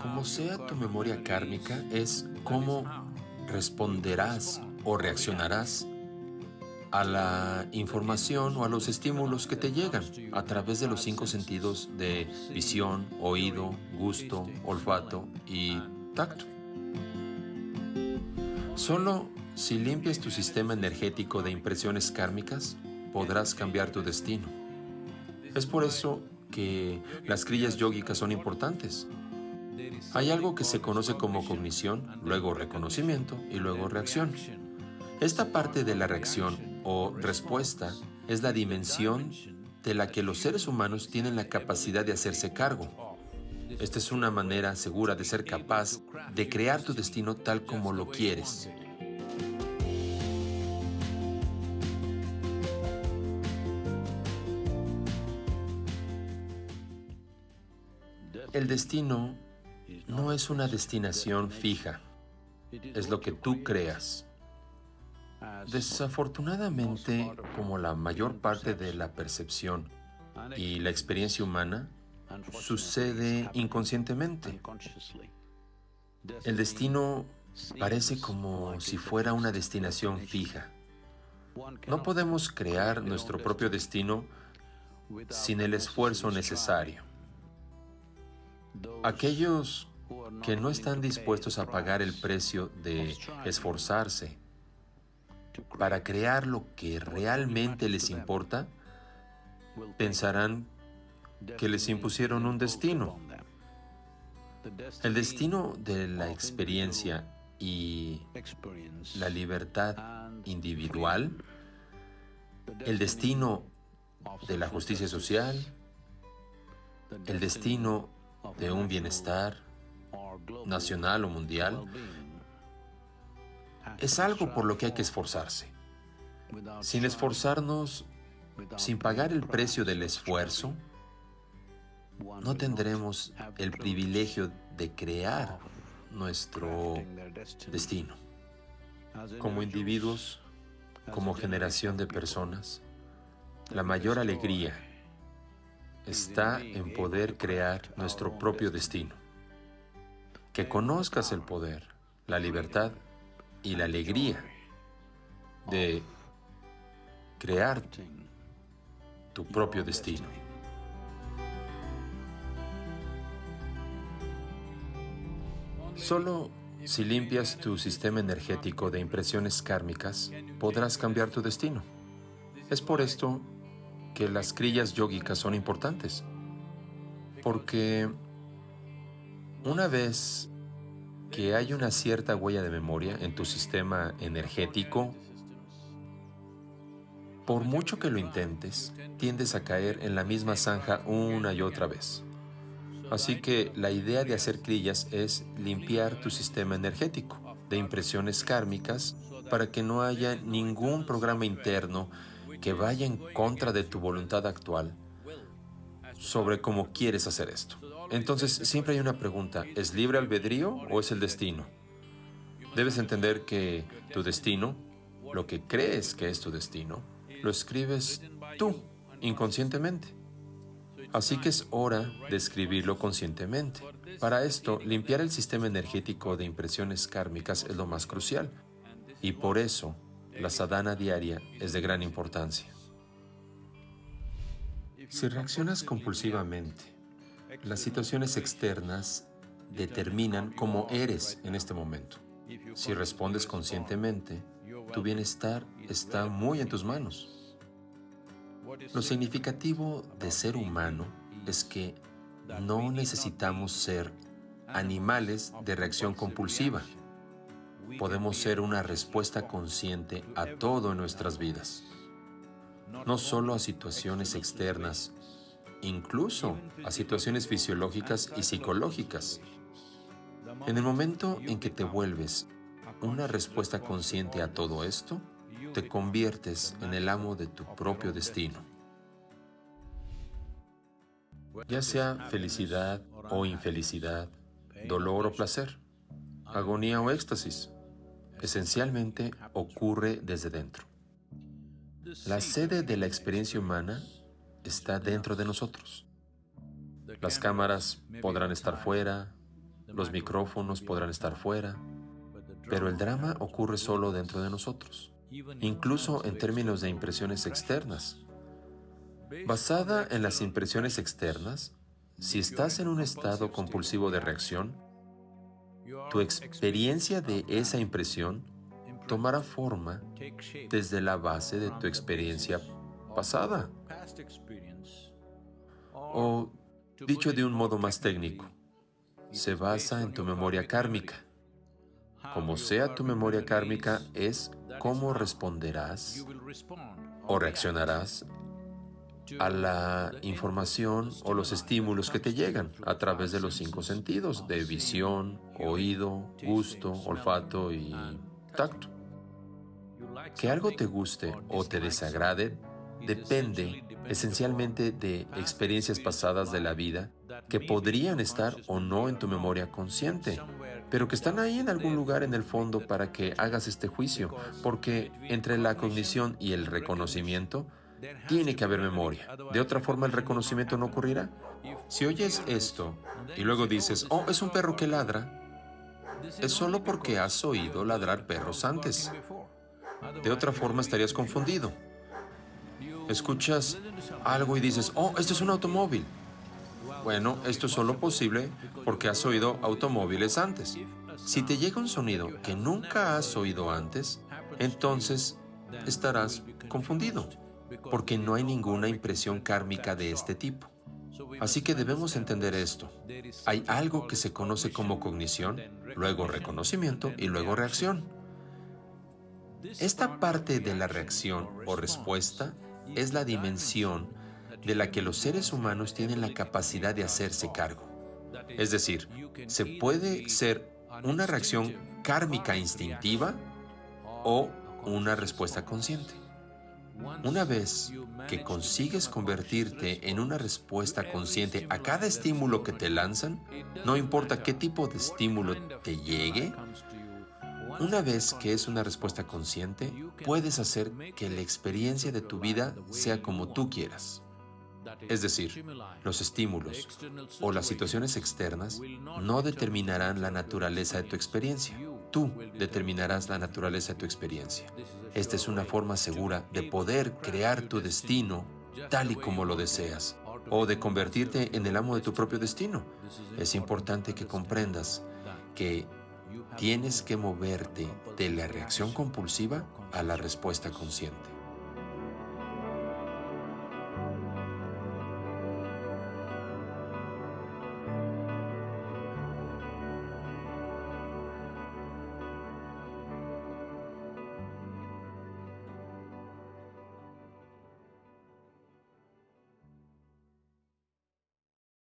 Como sea tu memoria kármica, es cómo responderás o reaccionarás a la información o a los estímulos que te llegan a través de los cinco sentidos de visión, oído, gusto, olfato y tacto. Solo si limpias tu sistema energético de impresiones kármicas, podrás cambiar tu destino. Es por eso que las crillas yógicas son importantes. Hay algo que se conoce como cognición, luego reconocimiento y luego reacción. Esta parte de la reacción o respuesta es la dimensión de la que los seres humanos tienen la capacidad de hacerse cargo. Esta es una manera segura de ser capaz de crear tu destino tal como lo quieres. El destino no es una destinación fija, es lo que tú creas. Desafortunadamente, como la mayor parte de la percepción y la experiencia humana, sucede inconscientemente. El destino parece como si fuera una destinación fija. No podemos crear nuestro propio destino sin el esfuerzo necesario. Aquellos que no están dispuestos a pagar el precio de esforzarse para crear lo que realmente les importa, pensarán que les impusieron un destino. El destino de la experiencia y la libertad individual, el destino de la justicia social, el destino de un bienestar nacional o mundial, es algo por lo que hay que esforzarse. Sin esforzarnos, sin pagar el precio del esfuerzo, no tendremos el privilegio de crear nuestro destino. Como individuos, como generación de personas, la mayor alegría está en poder crear nuestro propio destino. Que conozcas el poder, la libertad y la alegría de crear tu propio destino. Solo si limpias tu sistema energético de impresiones kármicas, podrás cambiar tu destino. Es por esto que las crillas yógicas son importantes. Porque una vez que hay una cierta huella de memoria en tu sistema energético, por mucho que lo intentes, tiendes a caer en la misma zanja una y otra vez. Así que la idea de hacer crillas es limpiar tu sistema energético de impresiones kármicas para que no haya ningún programa interno que vaya en contra de tu voluntad actual sobre cómo quieres hacer esto. Entonces, siempre hay una pregunta, ¿es libre albedrío o es el destino? Debes entender que tu destino, lo que crees que es tu destino, lo escribes tú, inconscientemente. Así que es hora de escribirlo conscientemente. Para esto, limpiar el sistema energético de impresiones kármicas es lo más crucial. Y por eso, la sadhana diaria es de gran importancia. Si reaccionas compulsivamente, las situaciones externas determinan cómo eres en este momento. Si respondes conscientemente, tu bienestar está muy en tus manos. Lo significativo de ser humano es que no necesitamos ser animales de reacción compulsiva podemos ser una respuesta consciente a todo en nuestras vidas, no solo a situaciones externas, incluso a situaciones fisiológicas y psicológicas. En el momento en que te vuelves una respuesta consciente a todo esto, te conviertes en el amo de tu propio destino. Ya sea felicidad o infelicidad, dolor o placer, agonía o éxtasis, esencialmente ocurre desde dentro. La sede de la experiencia humana está dentro de nosotros. Las cámaras podrán estar fuera, los micrófonos podrán estar fuera, pero el drama ocurre solo dentro de nosotros, incluso en términos de impresiones externas. Basada en las impresiones externas, si estás en un estado compulsivo de reacción, tu experiencia de esa impresión tomará forma desde la base de tu experiencia pasada. O, dicho de un modo más técnico, se basa en tu memoria kármica. Como sea tu memoria kármica, es cómo responderás o reaccionarás a la información o los estímulos que te llegan a través de los cinco sentidos, de visión, oído, gusto, olfato y tacto. Que algo te guste o te desagrade depende esencialmente de experiencias pasadas de la vida que podrían estar o no en tu memoria consciente, pero que están ahí en algún lugar en el fondo para que hagas este juicio, porque entre la cognición y el reconocimiento tiene que haber memoria. De otra forma el reconocimiento no ocurrirá. Si oyes esto y luego dices, oh, es un perro que ladra, es solo porque has oído ladrar perros antes. De otra forma estarías confundido. Escuchas algo y dices, oh, esto es un automóvil. Bueno, esto es solo posible porque has oído automóviles antes. Si te llega un sonido que nunca has oído antes, entonces estarás confundido, porque no hay ninguna impresión kármica de este tipo. Así que debemos entender esto. Hay algo que se conoce como cognición, luego reconocimiento y luego reacción. Esta parte de la reacción o respuesta es la dimensión de la que los seres humanos tienen la capacidad de hacerse cargo. Es decir, se puede ser una reacción kármica instintiva o una respuesta consciente. Una vez que consigues convertirte en una respuesta consciente a cada estímulo que te lanzan, no importa qué tipo de estímulo te llegue, una vez que es una respuesta consciente, puedes hacer que la experiencia de tu vida sea como tú quieras. Es decir, los estímulos o las situaciones externas no determinarán la naturaleza de tu experiencia. Tú determinarás la naturaleza de tu experiencia. Esta es una forma segura de poder crear tu destino tal y como lo deseas o de convertirte en el amo de tu propio destino. Es importante que comprendas que tienes que moverte de la reacción compulsiva a la respuesta consciente.